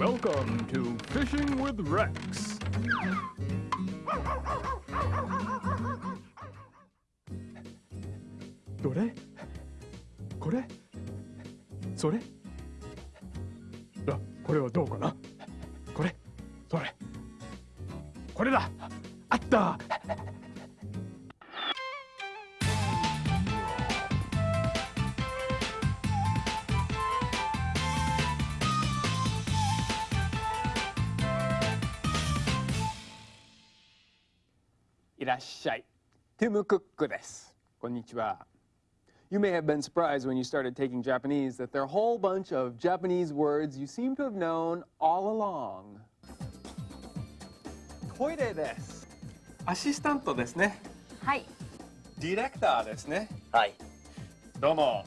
Welcome to Fishing with Rex. どれ？これ？それ？あこれはどうかな？これ？それ？これだ！あった！ティム・クックです。こんにちは。You may have been surprised when you started taking Japanese that there are a whole bunch of Japanese words you seem to have known all along. トイレです。アシスタントですね。はい。ディレクターですね。はい。どうも。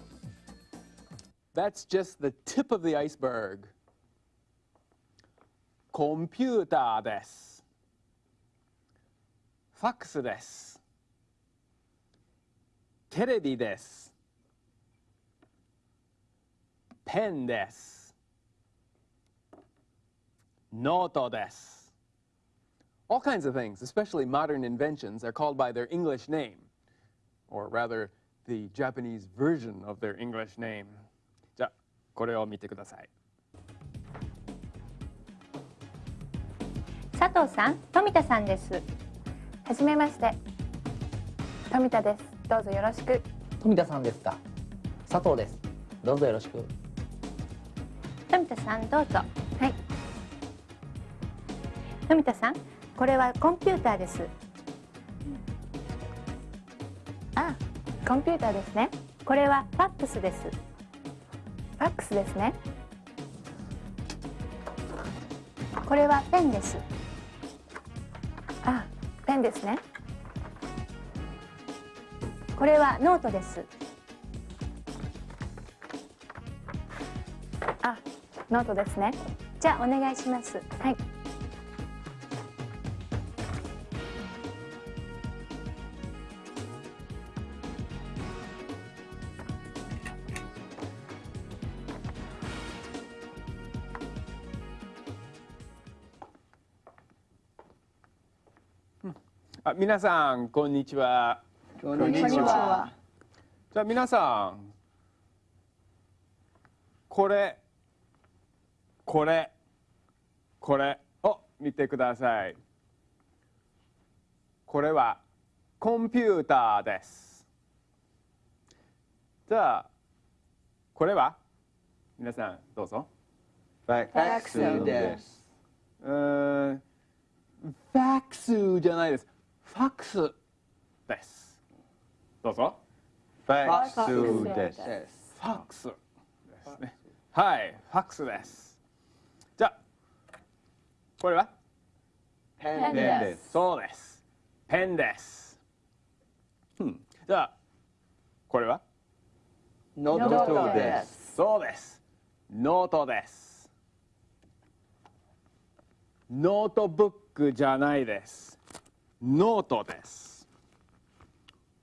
That's just the tip of the iceberg. コンピューターです。ファックスです。 テレビです。ペンです。ノートです。All kinds of things, especially modern inventions, are called by their English name, or rather, the Japanese version of their English name. じゃあ、これを見てください。佐藤さん、富田さんです。はじめまして。富田です。どうぞよろしく。富田さんですか？佐藤です。どうぞよろしく。富田さん、どうぞ。はい。富田さん、これはコンピューターです。あ、コンピューターですね。これはファックスです。ファックスですね。これはペンです。あ、ペンですね。これはノートです。あ、ノートですね。じゃあお願いします。はい。あ、皆さん、こんにちは。こんにちは。じゃあ、皆さん。これ。これ。これを見てください。これは。コンピューターです。じゃあ。これは？皆さん、どうぞ。ファックスです。うーん。ファックスじゃないです。ファックスです。どうぞ。ファックスです。ファックスですね。はい、ファックスです。じゃあ、これは？ペンですそうです。ペンです。うん、じゃあ、これは？ノートですそうです。ノートです。ノートブックじゃないです。ノートです。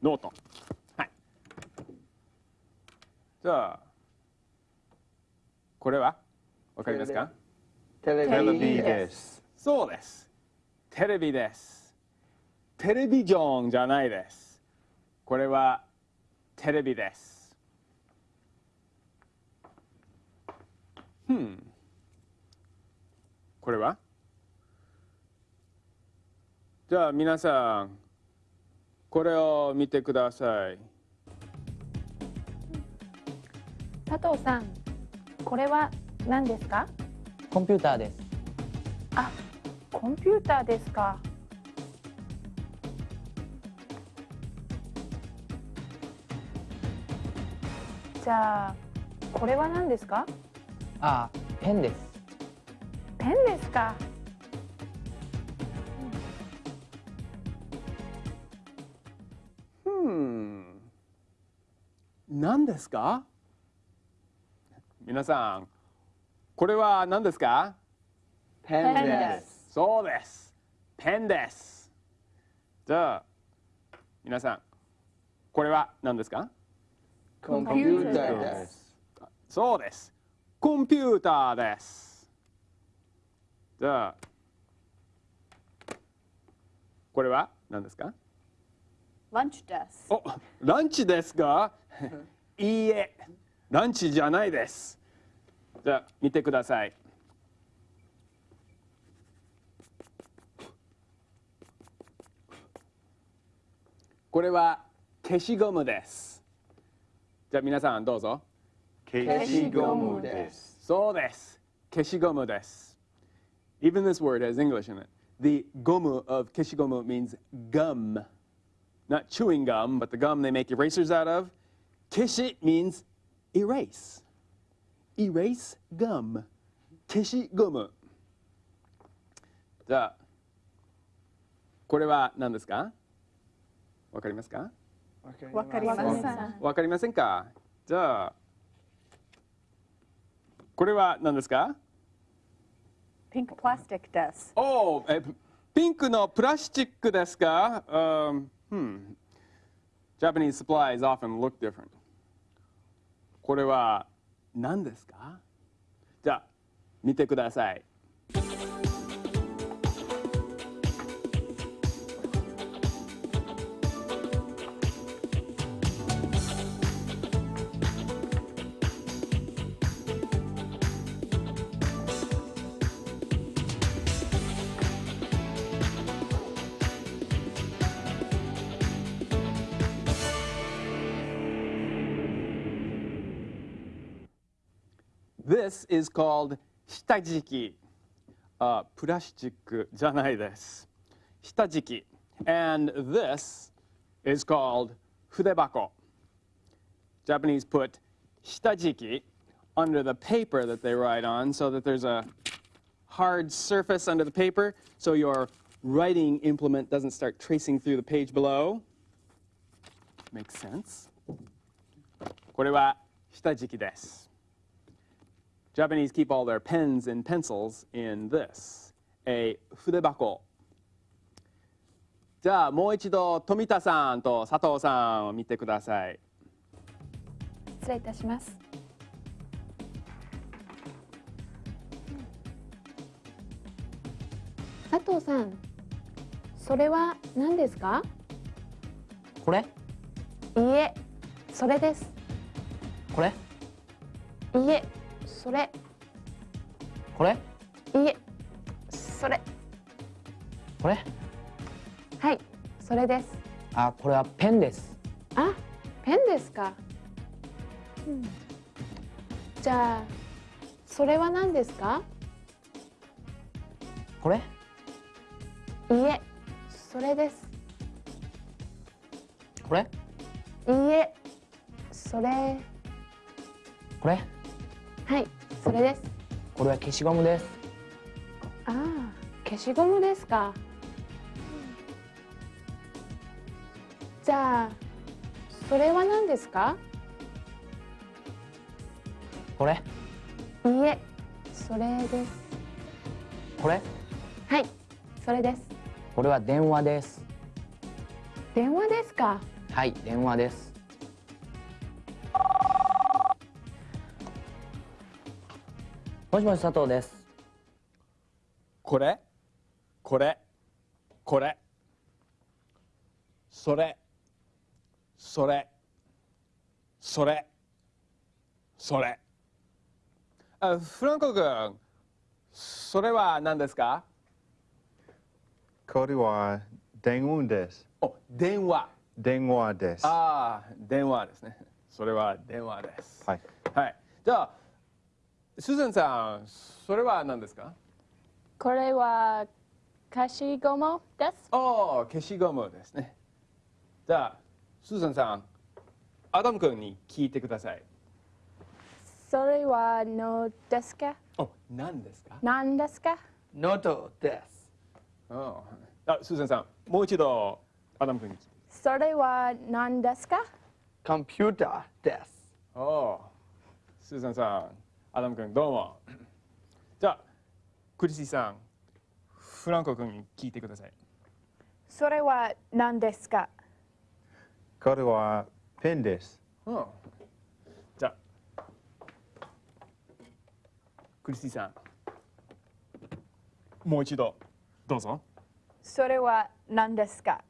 ノート。はい。じゃあ、これは？わかりますか？テレテレビビでです。そうです。テレビです。テレビジョンじゃないです。これはテレビです。Hmm。これは？じゃあ皆さん、これを見てください。佐藤さん、これは何ですか？コンピューターです。あ、コンピューターですか。じゃあ、これは何ですか？あ、ペンです。ペンですか。うん。何ですか？皆さん、これは何ですか？ペンです。そうです。ペンです。じゃあ、皆さん、これは何ですか？コンピューターです。そうです。コンピューターです。じゃあこれは何ですか？lunch ですおランチですか いいえランチじゃないですじゃあ見てください。これは消しゴムです。じゃあ皆さんどうぞ。消しゴムです。そうです。消しゴムです。Even this word has English in it. The gomu of keshigomu means gum. Not chewing gum, but the gum they make erasers out of. Keshi means erase. erase gum. 消しゴムじゃあこれは何ですか？わかりますか？わかりません。かじゃあこれは何ですか？ピンクのプラスチックですか、um, hmm. Japanese supplies often look different. これは何ですか？じゃあ見てください。This is called 下敷き。Uh, プラスチックじゃないです。下敷き。And this is called 筆箱。Japanese put 下敷き under the paper that they write on so that there's a hard surface under the paper so your writing implement doesn't start tracing through the page below. Makes sense. これは下敷きです。 Japanese keep all their pens and pencils in this, a 筆箱。じゃあもう一度富田さんと佐藤さんを見てください。失礼いたします。佐藤さんそれは何ですか？これ？いいえそれです。これ？いいえそれ。これ？いいえ。それ。これ？はい。それです。あこれはペンです。あペンですか、うん。じゃあそれは何ですか？これ？いいえ。それです。これ？いいえ。それ。これ？はいそれです。これは消しゴムです。ああ消しゴムですか。じゃあそれは何ですか？これ。いいえそれです。これ。はいそれです。これは電話です。電話ですか？はい電話ですもしもし佐藤です。これ？これ？これ？それ？それ？それ？それ？あフランコ君それは何ですか？これは電話です。お電話。電話です。はああ電話ですね。それは電話です。い。はい。じゃあスーザンさんそれは何ですか？これは消しゴムです。ああ消しゴムですね。じゃあスーザンさんアダム君に聞いてください。それはのですか？お何ですか？何ですか？ノートです。ああスーザンさんもう一度アダム君に聞いて。それは何ですか？コンピューターです。おおスーザンさんアダム君どうも。じゃあクリスティさんフランコ君に聞いてください。それは何ですか？これはペンです。うん。じゃあクリスティさんもう一度どうぞ。それは何ですか？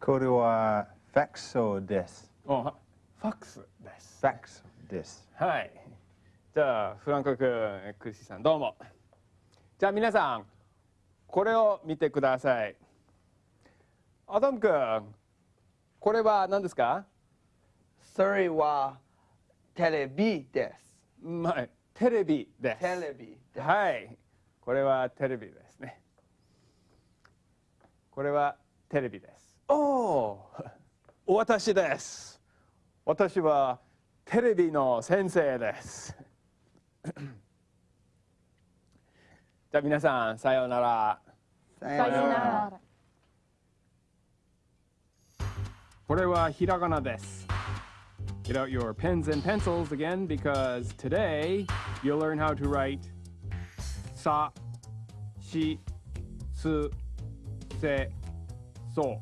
これはファクソです。ファックスです。ファクソです。はいじゃあフランコ君クリスさんどうも。じゃあ皆さんこれを見てください。アダム君これは何ですか？それはテレビです。うんはいテレビです。テレビです。はい。これはテレビですね。これはテレビです。おお 私です。私はテレビの先生です じゃあ皆さんさようならささよならこれはひらがなです。Get out your pens and pencils again because today you'll learn how to write sa, shi, su, se, so.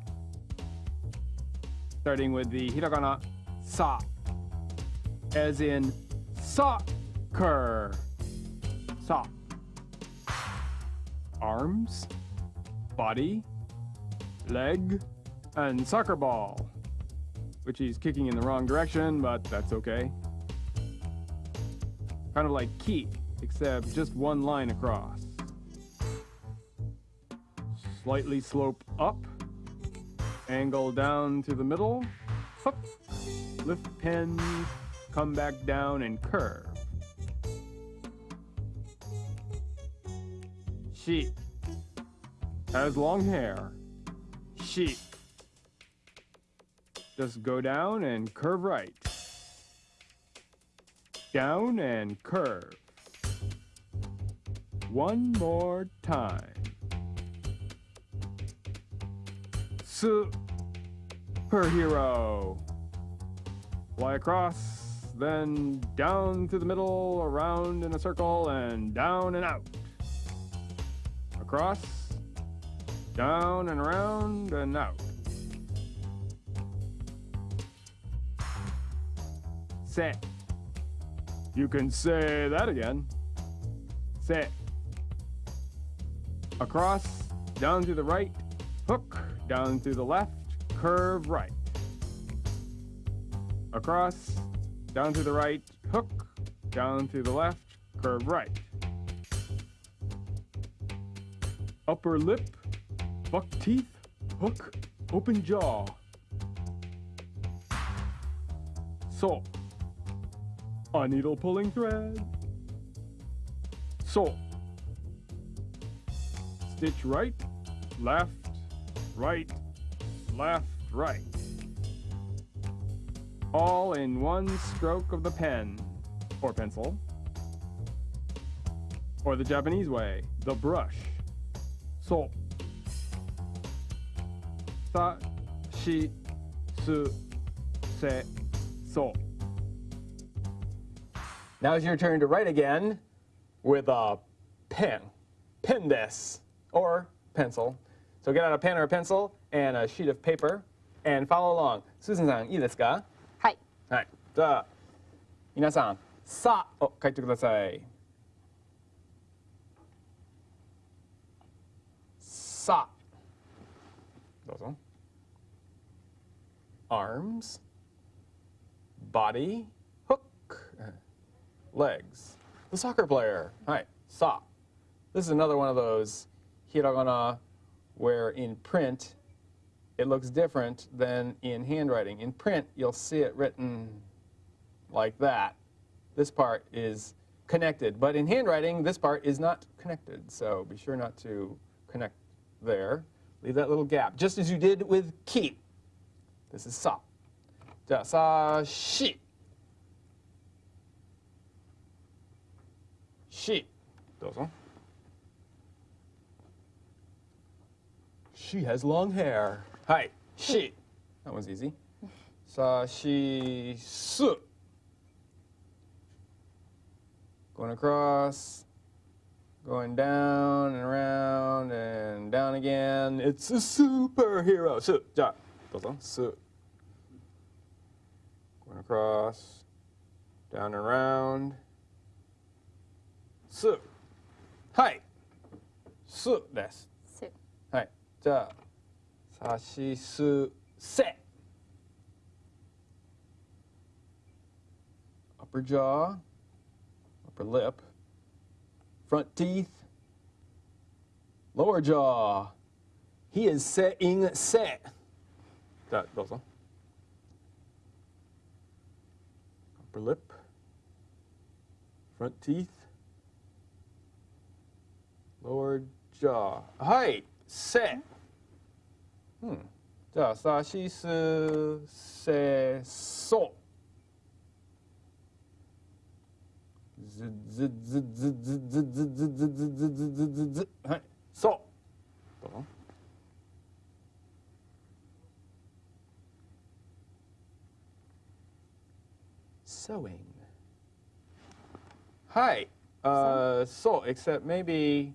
Starting with the hiragana sa, as in soccer. Sa. Arms, body, leg, and soccer ball which he's kicking in the wrong direction, but that's okay. Kind of like key, except just one line across. Slightly slope up, angle down to the middle, hook, lift pins, come back down and curve. Sheep has long hair. Sheep just go down and curve right. Down and curve. One more time. Superhero. Fly across, then down through the middle, around in a circle, and down and out. Across, down and around and out. Say. You can say that again. Say. Across, down to the right, hook, down to the left, curve right. Across, down to the right, hook, down to the left, curve right. Upper lip, buck teeth, hook, open jaw. So, a needle pulling thread. So, stitch right, left, right, left, right. All in one stroke of the pen or pencil. Or the Japanese way, the brush. So, sa, shi, su, se, so. Now it's your turn to write again with a pen. Pen this or pencil. So get out a pen or a pencil and a sheet of paper and follow along. Susan さんいいですかはいはい。じゃあ皆さん「さ」を書いてください。 sa. Those on. Arms, body, hook, legs. The soccer player. All right, sa. This is another one of those hiragana where in print it looks different than in handwriting. In print, you'll see it written like that. This part is connected, but in handwriting, this part is not connected, so be sure not to connect there. Leave that little gap, just as you did with "keep." This is sa. Da, sa, shi. Shi. Dozo. She has long hair. Hi, she. That one's easy. Sa, she, su. Going across going down and around and down again. It's a superhero. す。じゃあ、どうぞ。す。Going across, down and around. す。はい。 すです。すはい。じゃあ、さしすせ。upper jaw, upper lip, front teeth, lower jaw. He is saying se. じゃあ、どうぞ。upper lip, front teeth, lower jaw. はい、せ。うん。じゃあ、さしすせそ。 はい、そう。どうぞ。Sewing. Hi. Uh, so, except maybe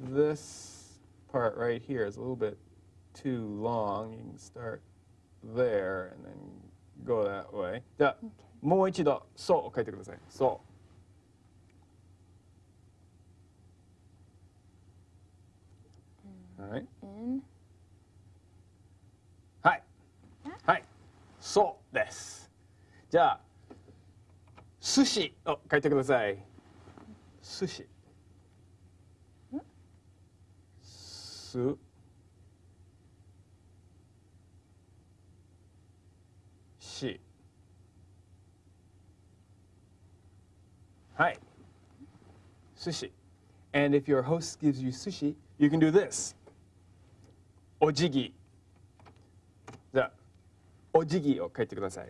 this part right here is a little bit too long. You can start there and then go that way. じゃあ、もう一度、そう書いてください。そう。 はい。はい。はい。そうです。じゃあ、寿司を書いてください。寿司。す。し。はい。寿司。And if your host gives you sushi, you can do this. お辞儀。じゃあ、お辞儀を書いてください。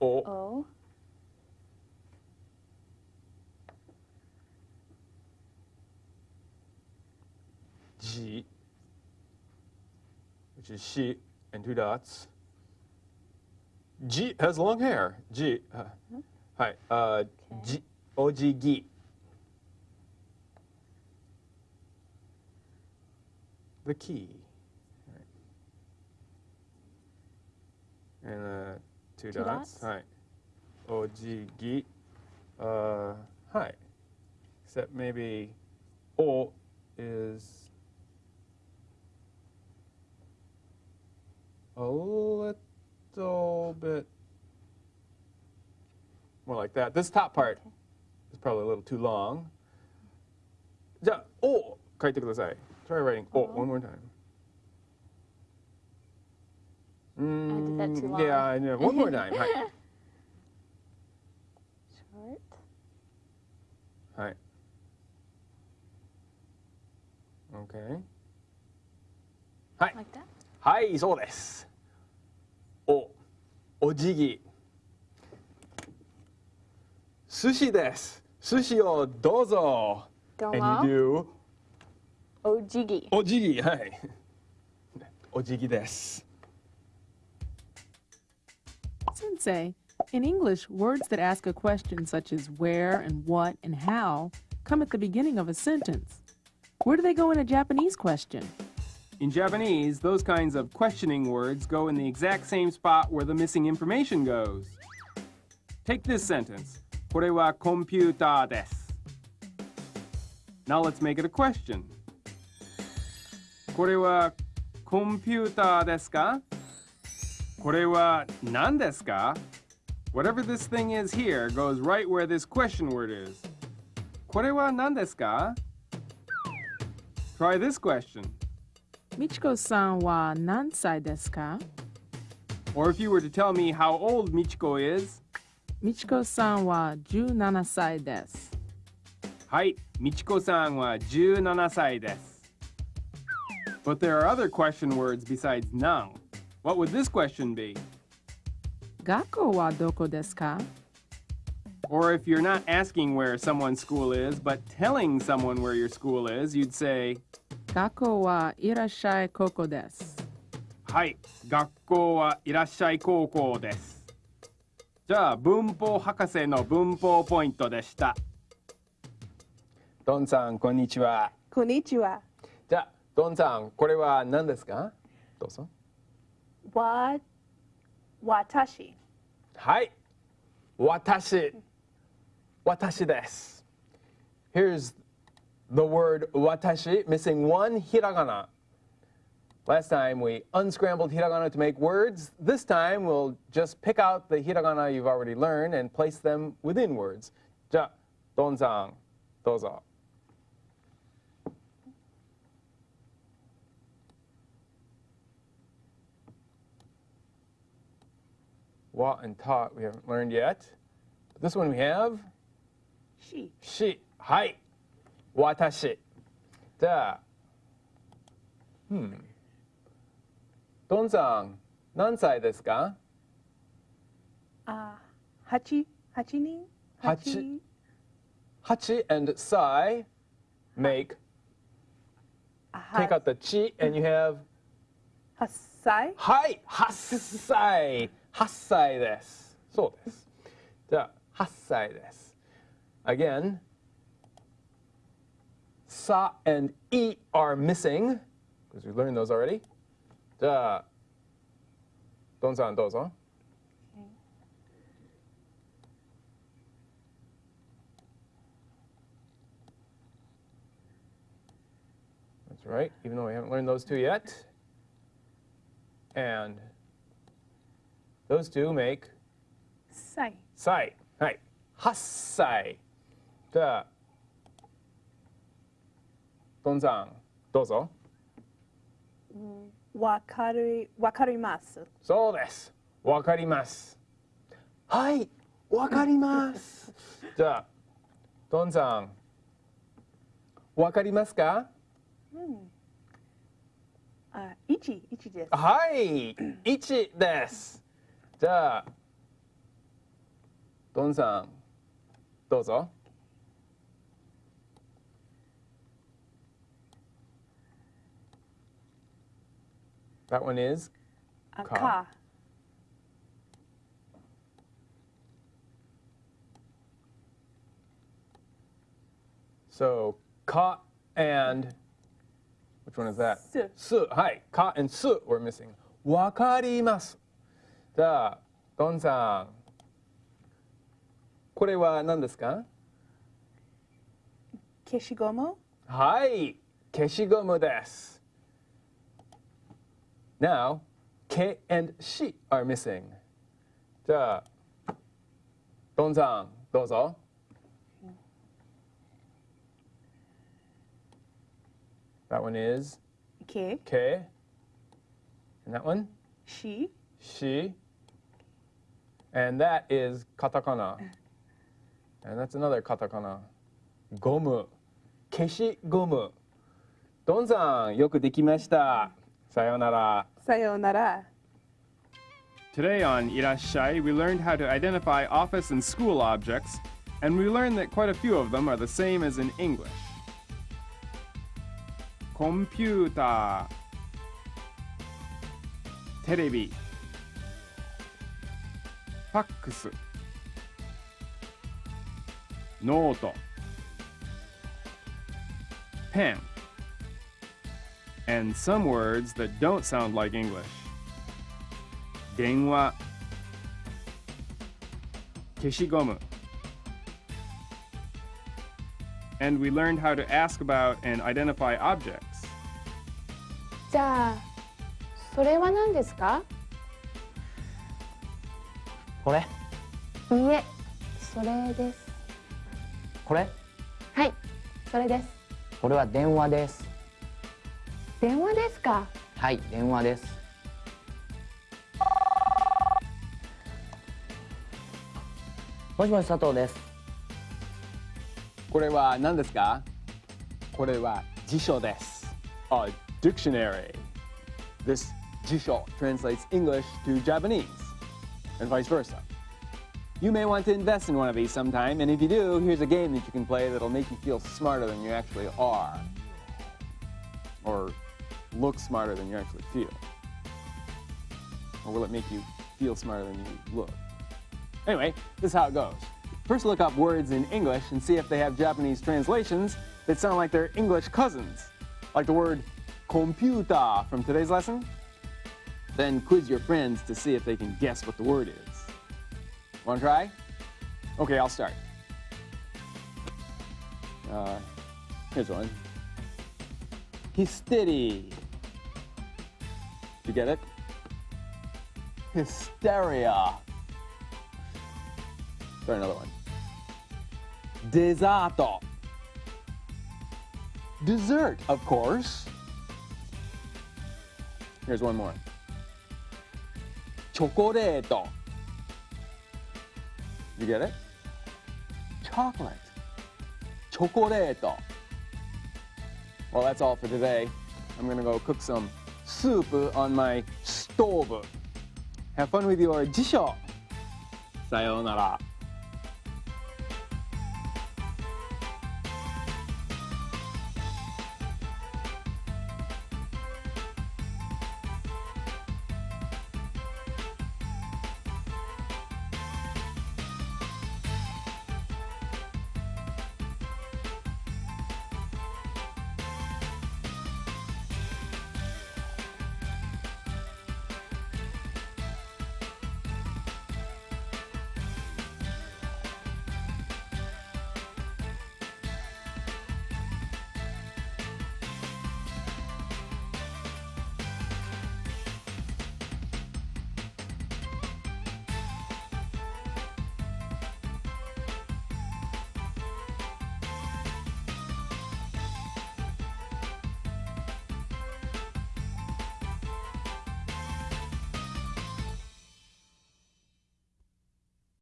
お、o じ、which is she and two dots. G has long hair. G. あはい。あ、じ、お辞儀。The key. And uh, two, Two dots. dots? はい。お辞儀。Uh, はい。Except maybe O is a little bit more like that. This top part is probably a little too long. じゃあ、O 書いてください。 Try writing O one more time. did that too Mm, long. Yeah, I know. One more time. はい。short はい。Okay. はい。like that はい、そうです。お、お辞儀。寿司です。寿司をどうぞ。どう And も you do お辞儀お辞儀。はい。お辞儀です。 Sensei, in English, words that ask a question such as where and what and how come at the beginning of a sentence. Where do they go in a Japanese question? In Japanese, those kinds of questioning words go in the exact same spot where the missing information goes. Take this sentence. これはコンピューターです。Now let's make it a question. これはコンピューターですかこれは何ですか Whatever this thing is here goes right where this question word is. これは何ですか Try this question. Michiko-san wa nansai desu ka? Or if you were to tell me how old Michiko is, Michiko-san wa 17歳です。はい、Michiko さんは17歳です。But there are other question words besides "now." What would this question be? Gakko wa doko desu ka? Or if you're not asking where someone's school is, but telling someone where your school is, you'd say, Gakko wa irasshai koko desu. Hai, gakko wa irasshai koko desu. じゃあ文法博士の文法ポイントでした。ドンさん、こんにちは。こんにちは。じゃあ、ドンさん、これは何ですかどうぞ。わ、私。はい。私。私です。Here's the word watashi, missing one hiragana. Last time we unscrambled hiragana to make words. This time we'll just pick out the hiragana you've already learned and place them within words. じゃあ、ドンさん、どうぞ。 Wa and ta we haven't learned yet. But this one we have. She. She. はい。私。じゃあ、hmm. ドンさん、何歳ですかあ、八八人。八 Hachi and sai make, あ take out the chi and you have 八歳。はい、 8歳。8歳です。そうです。じゃあ、8歳です。Again, sa and e are missing, because we learned those already. じゃあ、ドンさんどうぞ。 That's right, even though we haven't learned those two yet. And those two make 歳。歳。はい。8歳。じゃあ、ドンさん、どうぞ。わかるわかります。そうです。わかります。はい、わかります。じゃあ、ドンさん、わかりますかあ、一一です。はい、1です。じゃあ、ドンさん、どうぞ。That one is あ、かか。 so ka and which one is that? す。す。はい。か and す we're missing. わかります。 じゃあ、ドンさん。これは何ですか消しゴム。はい。消しゴムです。Now, K and し are missing. じゃあ、ドンさん、どうぞ。That one is け。 K. And that one? し。 she, and that is katakana. And that's another katakana. today on Irasshai, we learned how to identify office and school objects, and we learned that quite a few of them are the same as in English. Computer Television. ファックス、ノート、pen, and some words that don't sound like English. 電話消しゴム And we learned how to ask about and identify objects. じゃあそれは何ですか これ？いいえそれです。これ？はい。それです。これは電話です。電話ですか？はい電話です。もしもし佐藤です。これは何ですか？これは辞書です。A dictionary. This 辞書 translates English to Japanese and vice versa. You may want to invest in one of these sometime, and if you do, here's a game that you can play that'll make you feel smarter than you actually are. Or look smarter than you actually feel. Or will it make you feel smarter than you look? Anyway, this is how it goes. First, look up words in English and see if they have Japanese translations that sound like their English cousins, like the word computer from today's lesson. Then quiz your friends to see if they can guess what the word is. Want to try? Okay, I'll start. Uh, Here's one. Did you get it? Hysteria. Try another one. Desato. Dessert, of course. Here's one more. チョコレート You get it? Chocolate チョコレート Well that's all for today I'm gonna go cook some soup on my stove Have fun with your 辞書さようなら